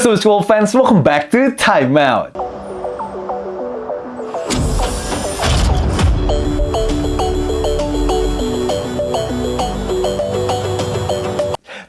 So, school fans, welcome back to Time Out.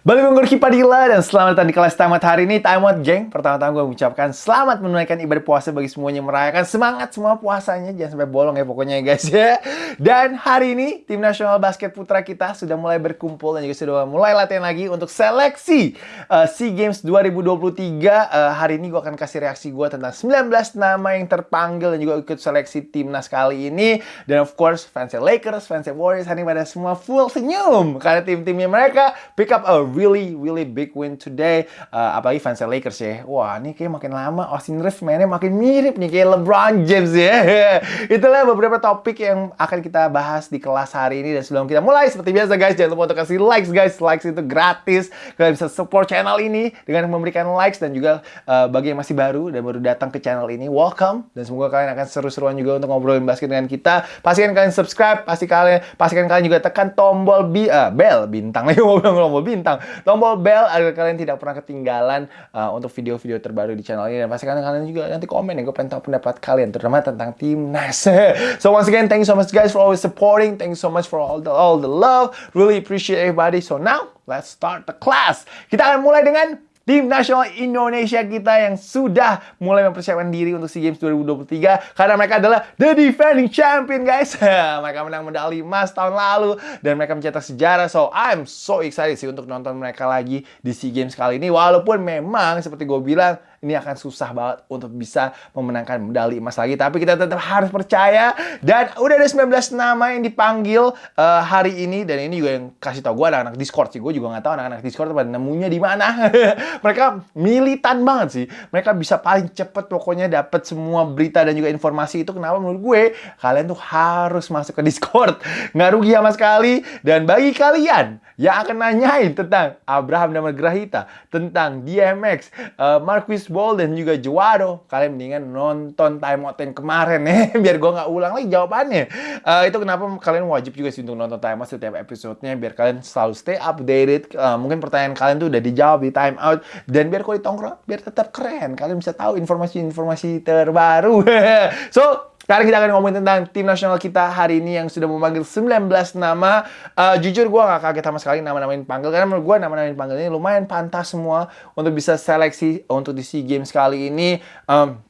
Balik Padilla dan selamat datang di kelas tamat hari ini. Time Out Geng. Pertama-tama gue mengucapkan selamat menunaikan ibadah puasa bagi semuanya Merayakan semangat semua puasanya. Jangan sampai bolong ya pokoknya ya guys ya. Dan hari ini tim nasional basket putra kita sudah mulai berkumpul Dan juga sudah mulai latihan lagi untuk seleksi uh, SEA Games 2023 uh, Hari ini gue akan kasih reaksi gue tentang 19 nama yang terpanggil Dan juga ikut seleksi timnas kali ini. Dan of course fans Lakers, fans Warriors Hari ini pada semua full senyum. Karena tim-timnya mereka pick up a really really big win today. Uh, apalagi fans Lakers ya. Wah, ini kayak makin lama Austin Reeves mainnya makin mirip nih kayak LeBron James ya. Itulah beberapa topik yang akan kita bahas di kelas hari ini dan sebelum kita mulai seperti biasa guys jangan lupa untuk kasih likes guys. Likes itu gratis. Kalian bisa support channel ini dengan memberikan likes dan juga uh, bagi yang masih baru dan baru datang ke channel ini welcome dan semoga kalian akan seru-seruan juga untuk ngobrolin basket dengan kita. Pastikan kalian subscribe, pasti kalian pastikan kalian juga tekan tombol bi uh, bell bintang lagi mau bilang bintang tombol bell agar kalian tidak pernah ketinggalan uh, untuk video-video terbaru di channel ini. Dan pastikan kalian juga nanti komen ya gue pengen tahu pendapat kalian terutama tentang timnas so once again thank you so much guys for always supporting. Thank you so much for all the all the love. Really appreciate everybody. So now let's start the class. Kita akan mulai dengan tim nasional Indonesia kita yang sudah mulai mempersiapkan diri untuk SEA Games 2023 karena mereka adalah the defending champion guys. mereka menang medali emas tahun lalu dan mereka mencetak sejarah. So I'm so excited sih untuk nonton mereka lagi di SEA Games kali ini walaupun memang seperti gue bilang ini akan susah banget untuk bisa memenangkan medali emas lagi. Tapi kita tetap harus percaya. Dan udah ada 19 nama yang dipanggil uh, hari ini. Dan ini juga yang kasih tau gue anak-anak Discord sih. Gue juga nggak tahu anak-anak Discord pada nemunya di mana. Mereka militan banget sih. Mereka bisa paling cepet pokoknya dapat semua berita dan juga informasi itu. Kenapa menurut gue kalian tuh harus masuk ke Discord. Nggak rugi sama sekali. Dan bagi kalian yang akan nanyain tentang Abraham dan Grahita, tentang DMX, uh, eh, Marquis Ball dan juga Juaro. Kalian mendingan nonton time out yang kemarin ya, biar gue nggak ulang lagi jawabannya. Uh, itu kenapa kalian wajib juga sih untuk nonton time out setiap episodenya, biar kalian selalu stay updated. Uh, mungkin pertanyaan kalian tuh udah dijawab di time out, dan biar kalau ditongkrong, biar tetap keren. Kalian bisa tahu informasi-informasi terbaru. so, sekarang kita akan ngomongin tentang tim nasional kita hari ini yang sudah memanggil 19 nama. Uh, jujur gue gak kaget sama sekali nama-nama yang dipanggil. Karena menurut gue nama-nama yang dipanggil ini lumayan pantas semua untuk bisa seleksi untuk di SEA Games kali ini. Um,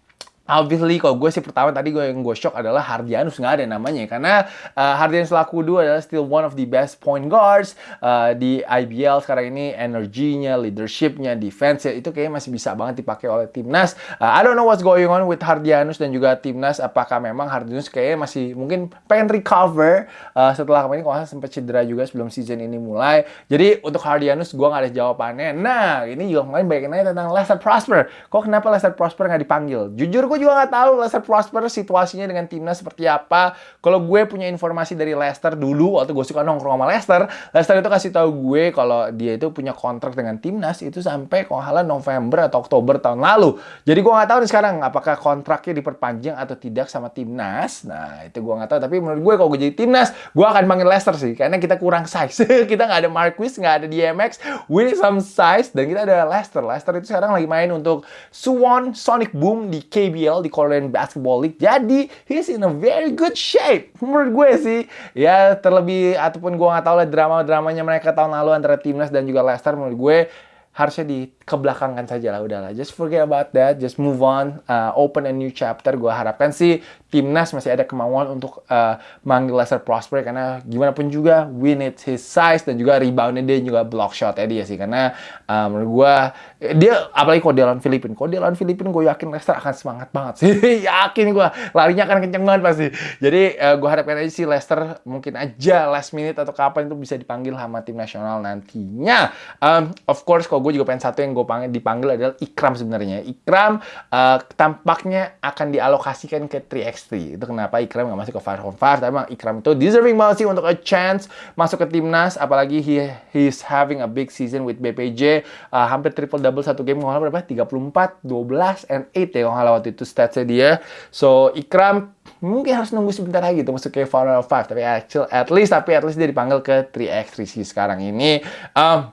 Obviously, kalau gue sih pertama tadi gue yang gue shock adalah Hardianus nggak ada namanya karena uh, Hardianus laku dua adalah still one of the best point guards uh, di IBL sekarang ini energinya, leadershipnya, defense itu kayaknya masih bisa banget dipakai oleh timnas. Uh, I don't know what's going on with Hardianus dan juga timnas. Apakah memang Hardianus kayaknya masih mungkin pengen recover uh, setelah kemarin kalau sempat cedera juga sebelum season ini mulai. Jadi untuk Hardianus gue nggak ada jawabannya. Nah ini juga kemarin banyak nanya tentang Lester Prosper. Kok kenapa Lester Prosper nggak dipanggil? Jujur gue juga nggak tahu Leicester Prosper situasinya dengan timnas seperti apa. Kalau gue punya informasi dari Leicester dulu waktu gue suka nongkrong sama Leicester, Leicester itu kasih tahu gue kalau dia itu punya kontrak dengan timnas itu sampai kalau November atau Oktober tahun lalu. Jadi gue nggak tahu nih sekarang apakah kontraknya diperpanjang atau tidak sama timnas. Nah itu gue nggak tahu. Tapi menurut gue kalau gue jadi timnas, gue akan panggil Leicester sih karena kita kurang size. kita nggak ada Marquis, nggak ada DMX, we need some size dan kita ada Leicester. Leicester itu sekarang lagi main untuk Swan Sonic Boom di KBL IBL di Korean Basketball League. Jadi, he's in a very good shape. Menurut gue sih, ya terlebih ataupun gue nggak tahu lah drama-dramanya mereka tahun lalu antara timnas dan juga Leicester menurut gue harusnya dikebelakangkan saja lah udahlah. Just forget about that just move on. Uh, open a new chapter. Gue harapkan sih timnas masih ada kemauan untuk uh, manggil Lester Prosper karena gimana pun juga we need his size dan juga reboundnya dia juga block shot ya dia sih. Karena uh, menurut gue dia apalagi kalau dia lawan Filipin kalau dia lawan Filipin gue yakin Lester akan semangat banget sih. Yakin gue larinya akan kenceng banget pasti. Jadi uh, gue harapkan aja sih Lester mungkin aja last minute atau kapan itu bisa dipanggil sama tim nasional nantinya. Um, of course kalau gue juga pengen satu yang gue panggil dipanggil adalah Ikram sebenarnya. Ikram uh, tampaknya akan dialokasikan ke 3x3. Itu kenapa Ikram nggak masuk ke 5 on 5. Tapi emang Ikram itu deserving banget sih untuk a chance masuk ke timnas. Apalagi he he's having a big season with BPJ. Uh, hampir triple double satu game. Kalau berapa? 34, 12, and 8 ya kalau waktu itu statsnya dia. So Ikram mungkin harus nunggu sebentar lagi tuh masuk ke Final 5 tapi actual at least tapi at least dia dipanggil ke 3x3 sih sekarang ini um,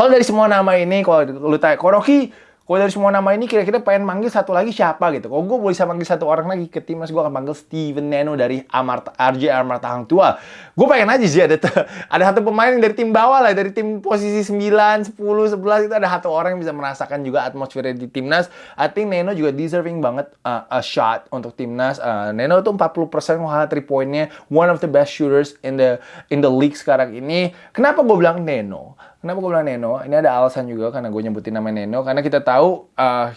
kalau dari semua nama ini, kalau lu tanya, Koroki, Kalau dari semua nama ini kira-kira pengen manggil satu lagi siapa gitu. Kalau gue boleh bisa manggil satu orang lagi ke timnas, gue akan panggil Steven Neno dari Amarta, RJ Amarta Hang Tua. Gue pengen aja sih ada ada satu pemain dari tim bawah lah, dari tim posisi 9, 10, 11 itu ada satu orang yang bisa merasakan juga atmosfer di timnas. I think Neno juga deserving banget uh, a shot untuk timnas. Uh, Neno itu 40% menghal 3 poinnya, one of the best shooters in the in the league sekarang ini. Kenapa gue bilang Neno? Kenapa gue bilang Neno? Ini ada alasan juga karena gue nyebutin nama Neno. Karena kita tahu uh,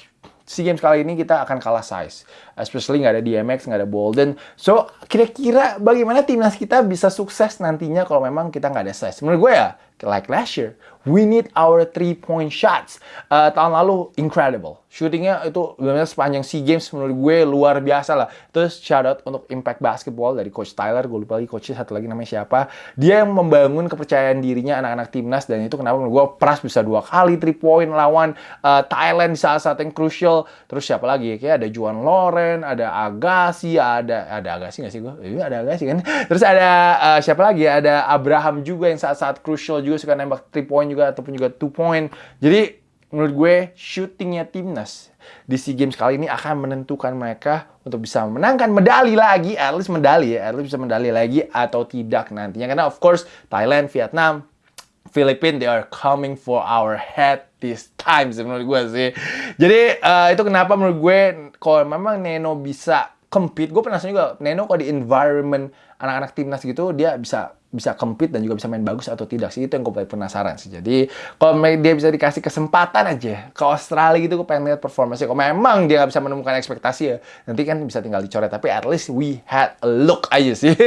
SEA Games kali ini kita akan kalah size. Especially nggak ada DMX, nggak ada Bolden. So, kira-kira bagaimana timnas kita bisa sukses nantinya kalau memang kita nggak ada size? Menurut gue ya, like last year, we need our three point shots. Uh, tahun lalu, incredible shootingnya itu benar sepanjang SEA Games menurut gue luar biasa lah. Terus shout out untuk Impact Basketball dari Coach Tyler, gue lupa lagi coachnya satu lagi namanya siapa. Dia yang membangun kepercayaan dirinya anak-anak timnas dan itu kenapa menurut gue Pras bisa dua kali three point lawan uh, Thailand di saat-saat yang crucial. Terus siapa lagi? Kayak ada Juan Loren, ada Agassi, ada ada Agassi nggak sih gue? Iya ada Agassi kan. Terus ada uh, siapa lagi? Ada Abraham juga yang saat-saat crucial juga suka nembak three point juga ataupun juga two point. Jadi menurut gue shootingnya timnas di SEA Games kali ini akan menentukan mereka untuk bisa menangkan medali lagi, at least medali ya, at least bisa medali lagi atau tidak nantinya. Karena of course Thailand, Vietnam, Filipina, they are coming for our head this time sih menurut gue sih. Jadi uh, itu kenapa menurut gue kalau memang Neno bisa compete, gue penasaran juga Neno kalau di environment anak-anak timnas gitu dia bisa bisa compete dan juga bisa main bagus atau tidak sih? Itu yang gue penasaran sih. Jadi kalau dia bisa dikasih kesempatan aja ke Australia gitu gue pengen lihat performanya kalau memang dia nggak bisa menemukan ekspektasi ya nanti kan bisa tinggal dicoret. Tapi at least we had a look aja sih.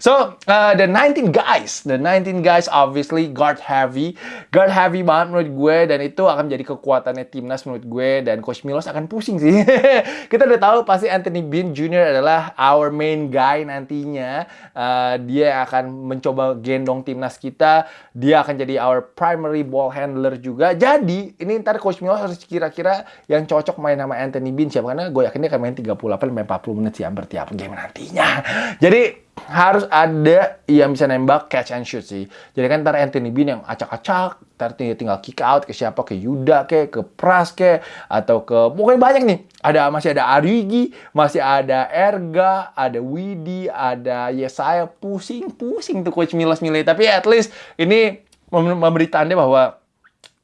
So uh, the 19 guys the 19 guys obviously guard heavy guard heavy banget menurut gue. Dan itu akan menjadi kekuatannya timnas menurut gue. Dan coach Milos akan pusing sih. Kita udah tahu pasti Anthony Bean Jr adalah our main guy nantinya. Uh, dia akan mencoba gendong timnas kita. Dia akan jadi our primary ball handler juga. Jadi, ini ntar Coach Milo harus kira-kira yang cocok main sama Anthony Bean siapa. Karena gue yakin dia akan main 38 40 menit sih hampir tiap game nantinya. Jadi, harus ada yang bisa nembak catch and shoot sih. Jadi kan ntar Anthony Bean yang acak-acak, ntar tinggal kick out ke siapa, ke Yuda ke, ke Pras ke, atau ke pokoknya banyak nih. Ada masih ada Arigi, masih ada Erga, ada Widi, ada Yesaya pusing-pusing tuh coach Milos milih. Tapi at least ini memberi tanda bahwa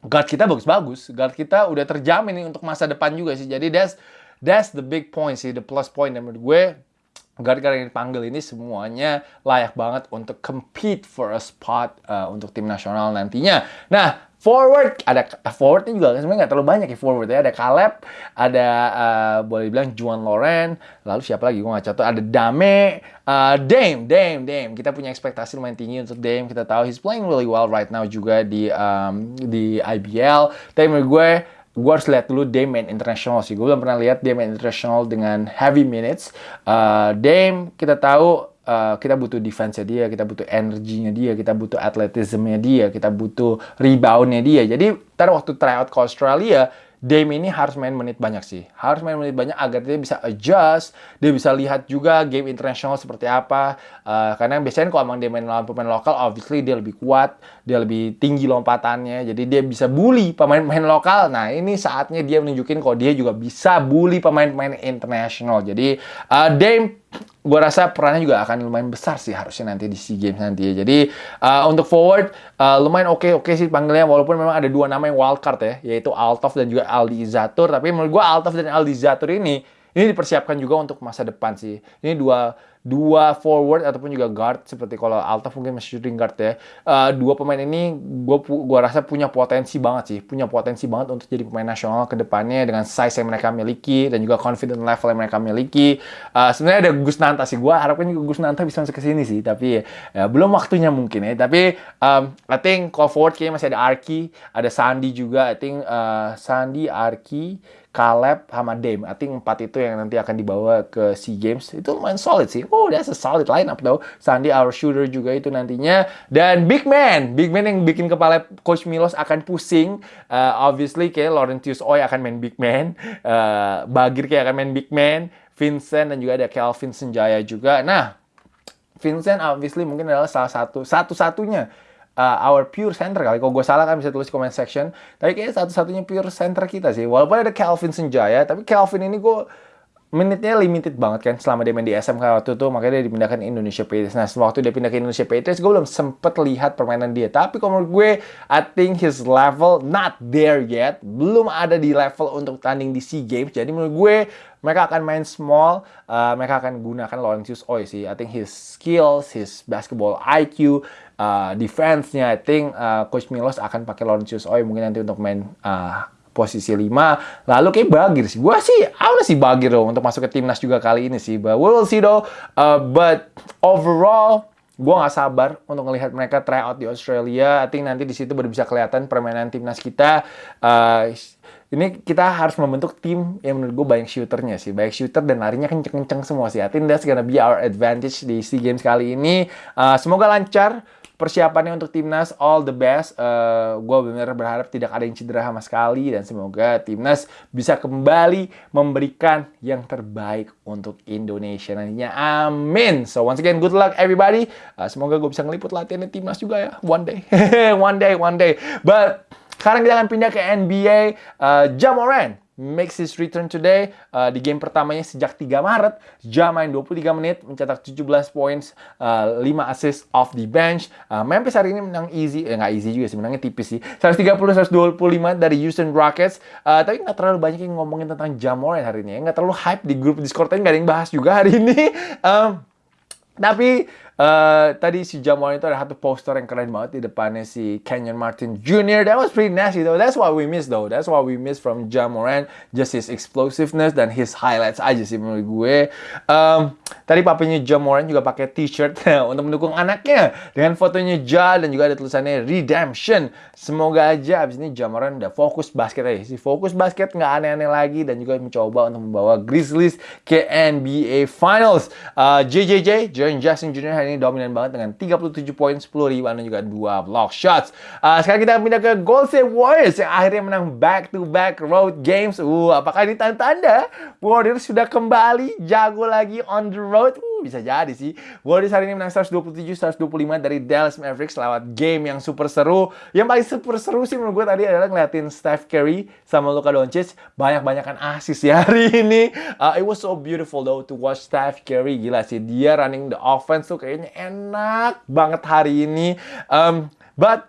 guard kita bagus-bagus. Guard kita udah terjamin nih untuk masa depan juga sih. Jadi that's that's the big point sih, the plus point menurut gue guard-guard yang dipanggil ini semuanya layak banget untuk compete for a spot uh, untuk tim nasional nantinya. Nah, forward ada forwardnya juga sebenarnya nggak terlalu banyak ya forward ya. Ada Caleb ada uh, boleh bilang Juan Loren lalu siapa lagi? Gue nggak catat. Ada Dame uh, Dame Dame Dame. Kita punya ekspektasi lumayan tinggi untuk Dame. Kita tahu he's playing really well right now juga di um, di IBL tapi gue gue harus lihat dulu Dame international sih. Gue belum pernah lihat main international dengan heavy minutes. Uh, Dame kita tahu uh, kita butuh defense-nya dia, kita butuh energinya dia, kita butuh athleticism-nya dia, kita butuh rebound-nya dia. Jadi ntar waktu tryout ke Australia, Dame ini harus main menit banyak sih. Harus main menit banyak agar dia bisa adjust, dia bisa lihat juga game internasional seperti apa. Uh, karena biasanya kalau emang dia main lawan pemain lokal, obviously dia lebih kuat, dia lebih tinggi lompatannya, jadi dia bisa bully pemain-pemain lokal. Nah ini saatnya dia menunjukin kalau dia juga bisa bully pemain-pemain internasional. Jadi uh, Dame gue rasa perannya juga akan lumayan besar sih harusnya nanti di SEA Games nanti ya. Jadi uh, untuk forward uh, lumayan oke oke sih panggilnya walaupun memang ada dua nama yang wildcard ya, yaitu Altov dan juga Aldi Zatur. Tapi menurut gue Altov dan Aldi Zatur ini ini dipersiapkan juga untuk masa depan sih. Ini dua dua forward ataupun juga guard seperti kalau Alta mungkin masih shooting guard ya. Uh, dua pemain ini gue gua rasa punya potensi banget sih, punya potensi banget untuk jadi pemain nasional ke depannya dengan size yang mereka miliki dan juga confident level yang mereka miliki. Uh, sebenarnya ada Gus Nanta sih, gue harapkan juga Gus Nanta bisa masuk ke sini sih, tapi ya, belum waktunya mungkin ya. Tapi um, I think kalau forward kayaknya masih ada Arki, ada Sandi juga. I think uh, Sandi, Arki, Caleb sama Dame. I think empat itu yang nanti akan dibawa ke SEA Games. Itu lumayan solid sih. Oh, that's a solid lineup though. Sandy our shooter juga itu nantinya. Dan big man. Big man yang bikin kepala Coach Milos akan pusing. Uh, obviously kayak Laurentius Oy akan main big man. Uh, Bagir kayak akan main big man. Vincent dan juga ada Kelvin Senjaya juga. Nah, Vincent obviously mungkin adalah salah satu satu-satunya uh, our pure center kali. Kalau gue salah kan bisa tulis comment section. Tapi kayaknya satu-satunya pure center kita sih. Walaupun ada Calvin Senjaya, tapi Calvin ini gue menitnya limited banget kan selama dia main di SMK waktu itu makanya dia dipindahkan Indonesia Patriots. Nah waktu dia pindah ke Indonesia Patriots gue belum sempet lihat permainan dia. Tapi kalau menurut gue I think his level not there yet. Belum ada di level untuk tanding di SEA Games. Jadi menurut gue mereka akan main small uh, mereka akan gunakan Laurentius Oi sih. I think his skills his basketball IQ uh, defense-nya I think uh, Coach Milos akan pakai Laurentius Oi mungkin nanti untuk main uh, posisi 5. Lalu kayak Bagir sih. Gua sih, awalnya sih Bagir loh untuk masuk ke timnas juga kali ini sih. But we'll see though. Uh, but overall, gue nggak sabar untuk melihat mereka try out di Australia. I think nanti di situ baru bisa kelihatan permainan timnas kita. Uh, ini kita harus membentuk tim yang menurut gue banyak shooternya sih. Banyak shooter dan larinya kenceng-kenceng semua sih. I think that's gonna be our advantage di SEA Games kali ini. Uh, semoga lancar persiapannya untuk timnas all the best. Uh, eh, gue benar berharap tidak ada yang cedera sama sekali dan semoga timnas bisa kembali memberikan yang terbaik untuk Indonesia nantinya. Amin. So once again good luck everybody. Uh, semoga gue bisa ngeliput latihan timnas juga ya one day, one day, one day. But sekarang kita akan pindah ke NBA. Uh, Jamoran makes his return today uh, di game pertamanya sejak 3 Maret. Ja main 23 menit, mencetak 17 points, uh, 5 assist off the bench. Uh, Memphis hari ini menang easy, eh nggak easy juga sih, menangnya tipis sih. 130-125 dari Houston Rockets. Uh, tapi nggak terlalu banyak yang ngomongin tentang Ja Morant hari ini. Nggak terlalu hype di grup Discord, nggak ada yang bahas juga hari ini. Um, tapi Uh, tadi si Jamal itu ada satu poster yang keren banget di depannya si Kenyon Martin Jr. That was pretty nasty though. That's what we miss though. That's what we miss from Jamoran. Just his explosiveness dan his highlights aja sih menurut gue. Um, tadi papanya Jamoran juga pakai t-shirt untuk mendukung anaknya dengan fotonya Ja dan juga ada tulisannya Redemption. Semoga aja abis ini Jamoran udah fokus basket aja sih. Fokus basket nggak aneh-aneh lagi dan juga mencoba untuk membawa Grizzlies ke NBA Finals. Uh, JJJ, Jaren Jackson Jr ini dominan banget dengan 37 poin, 10 rebound dan juga 2 block shots. Uh, sekarang kita pindah ke Golden State Warriors yang akhirnya menang back-to-back road games. Uh, apakah ini tanda-tanda Warriors sudah kembali jago lagi on the road? Uh, bisa jadi sih. Warriors hari ini menang 127-125 dari Dallas Mavericks lewat game yang super seru. Yang paling super seru sih menurut gue tadi adalah ngeliatin Steph Curry sama Luka Doncic banyak-banyakan asis ya hari ini. Uh, it was so beautiful though to watch Steph Curry. Gila sih, dia running the offense tuh kayaknya enak banget hari ini. Um, but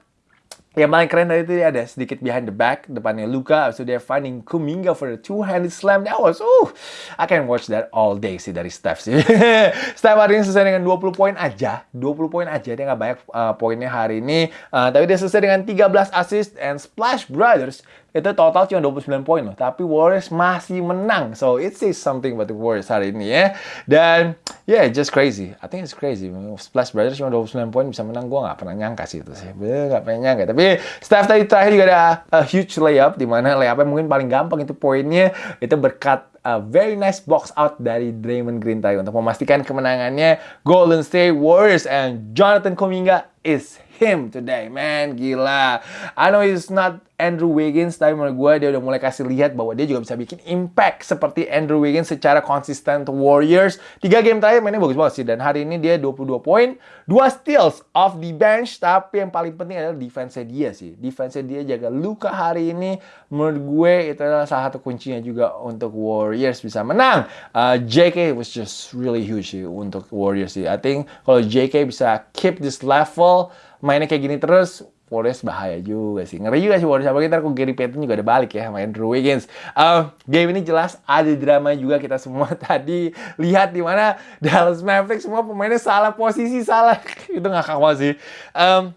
yang paling keren tadi itu ada sedikit behind the back, depannya Luka, so dia finding Kuminga for the two-handed slam. That was, uh, I can watch that all day sih dari Steph sih. Steph hari ini selesai dengan 20 poin aja, 20 poin aja, dia nggak banyak uh, poinnya hari ini. Uh, tapi dia selesai dengan 13 assist and Splash Brothers itu total cuma 29 poin loh. Tapi Warriors masih menang. So it says something about the Warriors hari ini ya. Dan yeah, just crazy. I think it's crazy. Splash Brothers cuma 29 poin bisa menang. Gue gak pernah nyangka sih itu sih. Bener gak pernah nyangka. Tapi Steph tadi terakhir juga ada a huge layup. Di mana layupnya mungkin paling gampang itu poinnya. Itu berkat a very nice box out dari Draymond Green tadi untuk memastikan kemenangannya Golden State Warriors and Jonathan Kuminga is him today, man. Gila. I know he's not Andrew Wiggins, tapi menurut gue dia udah mulai kasih lihat bahwa dia juga bisa bikin impact seperti Andrew Wiggins secara konsisten Warriors. Tiga game terakhir mainnya bagus banget sih. Dan hari ini dia 22 poin, 2 steals off the bench. Tapi yang paling penting adalah defense dia sih. Defense dia jaga luka hari ini. Menurut gue itu adalah salah satu kuncinya juga untuk Warriors bisa menang. Uh, JK was just really huge sih untuk Warriors sih. I think kalau JK bisa keep this level, mainnya kayak gini terus, Warriors bahaya juga sih. Ngeri juga sih Warriors. Apalagi ntar Gary Payton juga ada balik ya sama Andrew Wiggins. Uh, game ini jelas ada drama juga kita semua tadi lihat di mana Dallas Mavericks semua pemainnya salah posisi salah. Itu ngakak banget sih. Um,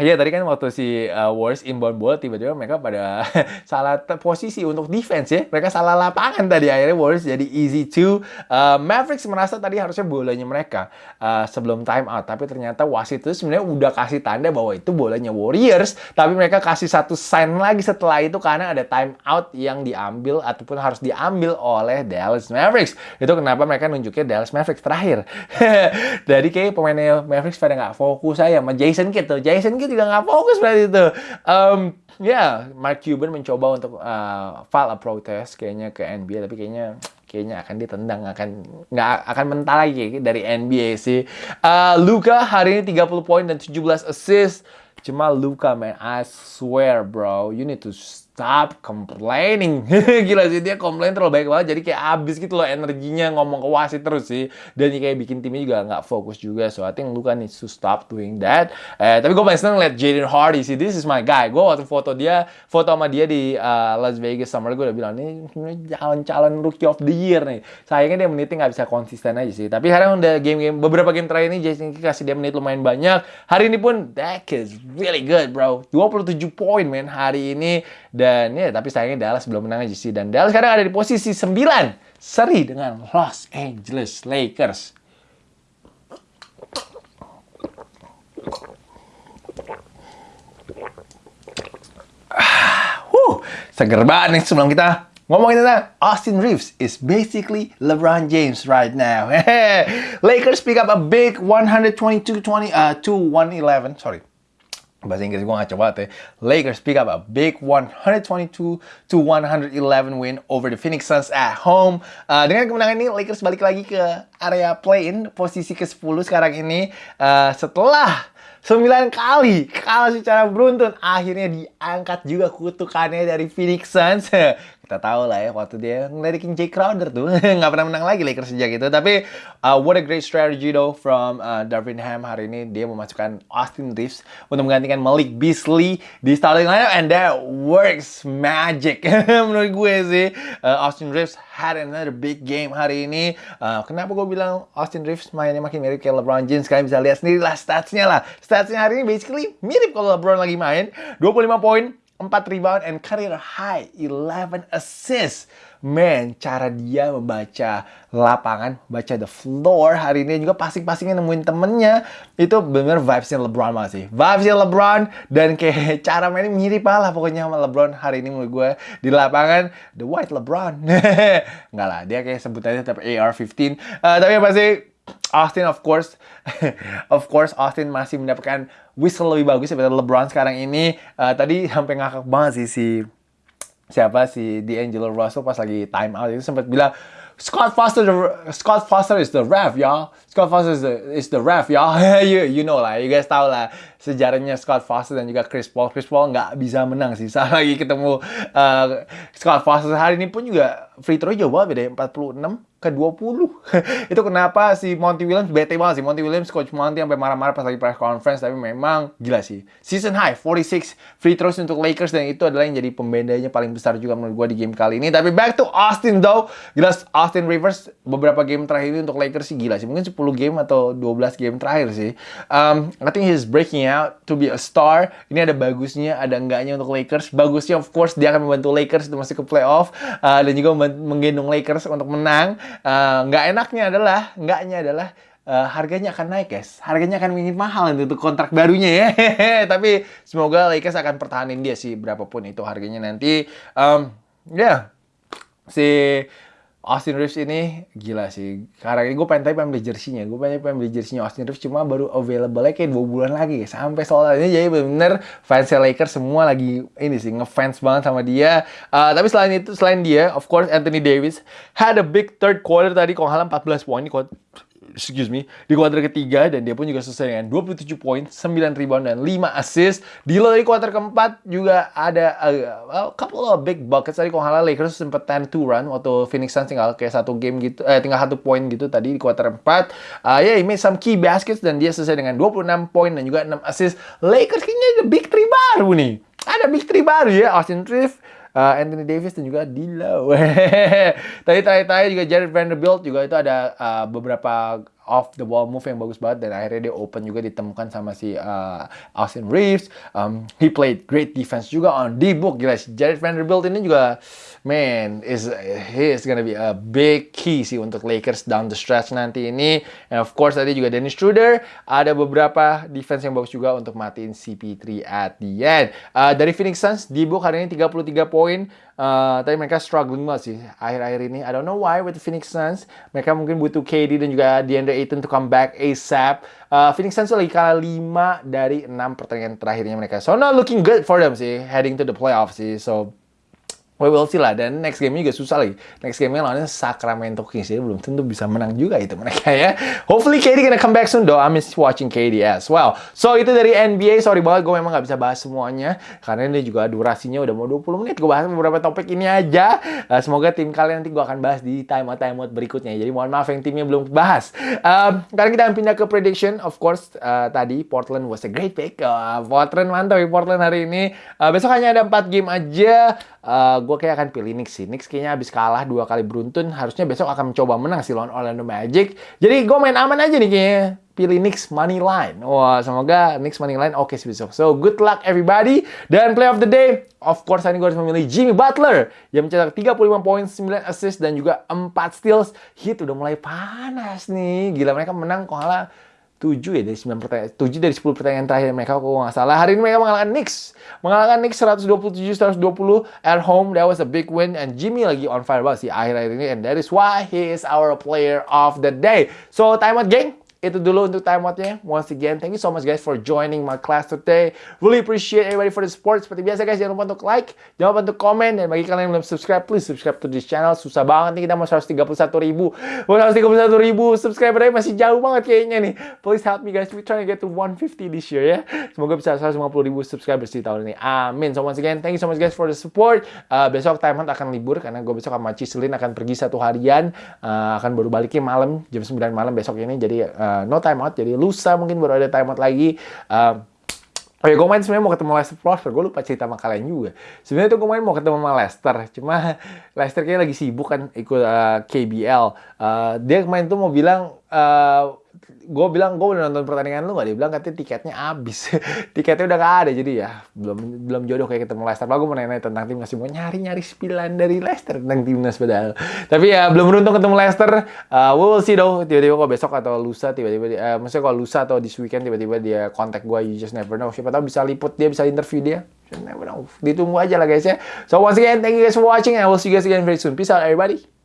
Iya tadi kan waktu si uh, Warriors inbound bola tiba-tiba mereka pada salah posisi untuk defense ya. Mereka salah lapangan tadi akhirnya Warriors jadi easy to. Uh, Mavericks merasa tadi harusnya bolanya mereka uh, sebelum time out. Tapi ternyata wasit itu sebenarnya udah kasih tanda bahwa itu bolanya Warriors. Tapi mereka kasih satu sign lagi setelah itu karena ada time out yang diambil ataupun harus diambil oleh Dallas Mavericks. Itu kenapa mereka nunjuknya Dallas Mavericks terakhir. jadi kayak pemainnya Mavericks pada nggak fokus aja sama Jason Kidd tuh. Jason Kidd juga nggak fokus berarti itu. Um, ya, yeah, Mark Cuban mencoba untuk uh, file a protest kayaknya ke NBA, tapi kayaknya kayaknya akan ditendang akan nggak akan mental lagi dari NBA sih. Uh, Luka hari ini 30 poin dan 17 assist. Cuma Luka man, I swear bro, you need to stop complaining. Gila sih dia komplain terlalu baik banget jadi kayak abis gitu loh energinya ngomong ke wasit terus sih. Dan kayak bikin timnya juga nggak fokus juga. So I think Luka needs to stop doing that. Eh, tapi gue paling seneng liat Jaden Hardy sih. This is my guy. Gue waktu foto dia, foto sama dia di uh, Las Vegas Summer gue udah bilang ini calon-calon rookie of the year nih. Sayangnya dia menitnya nggak bisa konsisten aja sih. Tapi sekarang udah game-game beberapa game terakhir ini Jason kasih dia menit lumayan banyak. Hari ini pun that is really good bro. 27 poin men hari ini dan ya tapi sayangnya Dallas belum menang aja sih. Dan Dallas sekarang ada di posisi 9. Seri dengan Los Angeles Lakers. Huh, seger banget nih sebelum kita ngomongin tentang Austin Reeves is basically LeBron James right now. Lakers pick up a big 122-20 uh, to 111. Sorry bahasa Inggris gue gak coba tuh. Lakers pick up a big 122 to 111 win over the Phoenix Suns at home. Uh, dengan kemenangan ini Lakers balik lagi ke area play-in posisi ke-10 sekarang ini uh, setelah 9 kali kalah secara beruntun akhirnya diangkat juga kutukannya dari Phoenix Suns kita tahu lah ya waktu dia ngelirikin Jay Crowder tuh. Nggak pernah menang lagi Lakers sejak itu. Tapi uh, what a great strategy though from uh, Darvin Ham hari ini. Dia memasukkan Austin Reeves untuk menggantikan Malik Beasley di starting lineup. And that works magic. Menurut gue sih uh, Austin Reeves had another big game hari ini. Uh, kenapa gue bilang Austin Reeves mainnya makin mirip kayak LeBron James? Kalian bisa lihat sendiri lah statsnya lah. Statsnya hari ini basically mirip kalau LeBron lagi main. 25 poin 4 rebound and career high 11 assists. Man, cara dia membaca lapangan, baca the floor hari ini juga passing-passingnya nemuin temennya. Itu bener vibesnya LeBron banget sih. Vibesnya LeBron dan kayak cara mainnya mirip lah pokoknya sama LeBron hari ini menurut gue di lapangan. The White LeBron. Enggak lah, dia kayak sebutannya tetap AR-15. Uh, tapi pasti Austin of course of course Austin masih mendapatkan whistle lebih bagus daripada LeBron sekarang ini. Uh, tadi sampai ngakak banget sih si siapa si D'Angelo Russell pas lagi time out itu sempat bilang Scott Foster the Scott Foster is the ref y'all. Scott Foster is the is the ref y'all. you you know lah, you guys tahu lah sejarahnya Scott Foster dan juga Chris Paul. Chris Paul nggak bisa menang sih saat lagi ketemu uh, Scott Foster hari ini pun juga free throw jauh banget beda 46 ke 20. itu kenapa si Monty Williams bete banget sih. Monty Williams, Coach Monty sampai marah-marah pas lagi press conference. Tapi memang gila sih. Season high, 46 free throws untuk Lakers. Dan itu adalah yang jadi pembedanya paling besar juga menurut gue di game kali ini. Tapi back to Austin though. Gila Austin Rivers beberapa game terakhir ini untuk Lakers sih gila sih. Mungkin 10 game atau 12 game terakhir sih. Um, I think he's breaking out to be a star. Ini ada bagusnya, ada enggaknya untuk Lakers. Bagusnya of course dia akan membantu Lakers untuk masuk ke playoff. Uh, dan juga menggendong Lakers untuk menang. Uh, enaknya adalah enggaknya adalah uh, harganya akan naik guys harganya akan makin mahal untuk kontrak barunya ya tapi semoga Lakers akan pertahanin dia sih berapapun itu harganya nanti um, ya yeah. si Austin Reeves ini gila sih. Karena ini gue pengen tapi pengen beli jersinya. Gue pengen pengen beli jersinya Austin Reeves cuma baru available kayak dua bulan lagi. Sampai soalnya jadi bener-bener fans Lakers semua lagi ini sih ngefans banget sama dia. Uh, tapi selain itu, selain dia, of course Anthony Davis had a big third quarter tadi. Kalau 14 poin excuse me, di kuarter ketiga dan dia pun juga selesai dengan 27 poin, 9 rebound dan 5 assist. Di dari kuarter keempat juga ada uh, a couple of big buckets tadi kalau halah Lakers sempat 10 to run waktu Phoenix Suns tinggal kayak satu game gitu eh tinggal satu poin gitu tadi di kuarter 4. Uh, ya, yeah, he made some key baskets dan dia selesai dengan 26 poin dan juga 6 assist. Lakers kayaknya ada big three baru nih. Ada big three baru ya, Austin Reeves, uh, Anthony Davis dan juga D'Lo. Tadi terakhir-terakhir juga Jared Vanderbilt juga itu ada uh, beberapa off the ball move yang bagus banget dan akhirnya dia open juga ditemukan sama si uh, Austin Reeves. Um, he played great defense juga on D-book gila si Jared Vanderbilt ini juga man is he is gonna be a big key sih untuk Lakers down the stretch nanti ini. And of course tadi juga Dennis Schroeder ada beberapa defense yang bagus juga untuk matiin CP3 at the end. Uh, dari Phoenix Suns D-book hari ini 33 poin Uh, tapi mereka struggling banget sih akhir-akhir ini. I don't know why with the Phoenix Suns. Mereka mungkin butuh KD dan juga DeAndre Ayton to come back ASAP. Uh, Phoenix Suns lagi kalah 5 dari 6 pertandingan terakhirnya mereka. So not looking good for them sih heading to the playoffs sih. So We will see lah. Dan next game juga susah lagi. Next game-nya lawannya Sacramento Kings. Jadi belum tentu bisa menang juga itu mereka ya. Hopefully KD gonna come back soon though. I miss watching KD as well. So itu dari NBA. Sorry banget gue memang gak bisa bahas semuanya. Karena ini juga durasinya udah mau 20 menit. Gue bahas beberapa topik ini aja. Uh, semoga tim kalian nanti gue akan bahas di timeout-timeout berikutnya. Jadi mohon maaf yang timnya belum bahas. Um, sekarang kita akan pindah ke prediction. Of course uh, tadi Portland was a great pick. Uh, Portland mantap ya Portland hari ini. Uh, besok hanya ada 4 game aja. Uh, gue kayak akan pilih Knicks sih. Knicks kayaknya habis kalah dua kali beruntun, harusnya besok akan mencoba menang sih lawan Orlando Magic. Jadi gue main aman aja nih kayaknya. Pilih Knicks money line. Wah, semoga Knicks money line oke okay sih besok. So, good luck everybody. Dan play of the day, of course, ini gue harus memilih Jimmy Butler yang mencetak 35 poin, 9 assist, dan juga 4 steals. Hit udah mulai panas nih. Gila, mereka menang kok 7 ya dari 9 pertandingan 7 dari 10 pertandingan terakhir mereka kok nggak salah. Hari ini mereka mengalahkan Knicks. Mengalahkan Knicks 127 120 at home that was a big win. And Jimmy lagi on fire banget sih akhir-akhir ini and that is why he is our player of the day. So time out gang itu dulu untuk time outnya. Once again, thank you so much guys for joining my class today. Really appreciate everybody for the support. Seperti biasa guys, jangan lupa untuk like, jangan lupa untuk komen, dan bagi kalian yang belum subscribe, please subscribe to this channel. Susah banget nih kita mau 131 ribu. Mau 131 ribu subscriber masih jauh banget kayaknya nih. Please help me guys, we trying to get to 150 this year ya. Semoga bisa 150 ribu subscribers di tahun ini. Amin. So once again, thank you so much guys for the support. Uh, besok time out akan libur karena gue besok sama Ciselin akan pergi satu harian. Uh, akan baru baliknya malam, jam 9 malam besok ini. Jadi uh, uh, no timeout. Jadi lusa mungkin baru ada timeout lagi. Uh, Oh ya, gue main sebenarnya mau ketemu Leicester Prosper. Gue lupa cerita sama kalian juga. Sebenarnya tuh gue main mau ketemu sama Leicester. Cuma Leicester kayaknya lagi sibuk kan ikut uh, KBL. Uh, dia kemarin tuh mau bilang uh, gue bilang gue udah nonton pertandingan lu gak dia bilang katanya tiketnya habis. Tiketnya udah gak ada jadi ya belum belum jodoh kayak ketemu Leicester. Gue mau nanya tentang timnas mau nyari nyari spilan dari Leicester tentang timnas padahal. Tapi ya belum beruntung ketemu Leicester. Uh, we will see though tiba-tiba kok besok atau lusa tiba-tiba uh, maksudnya kalau lusa atau this weekend tiba-tiba dia kontak gue you just never know. Siapa tahu bisa liput dia bisa interview dia. Never know. Ditunggu aja lah guys ya. So once again thank you guys for watching and I will see you guys again very soon. Peace out everybody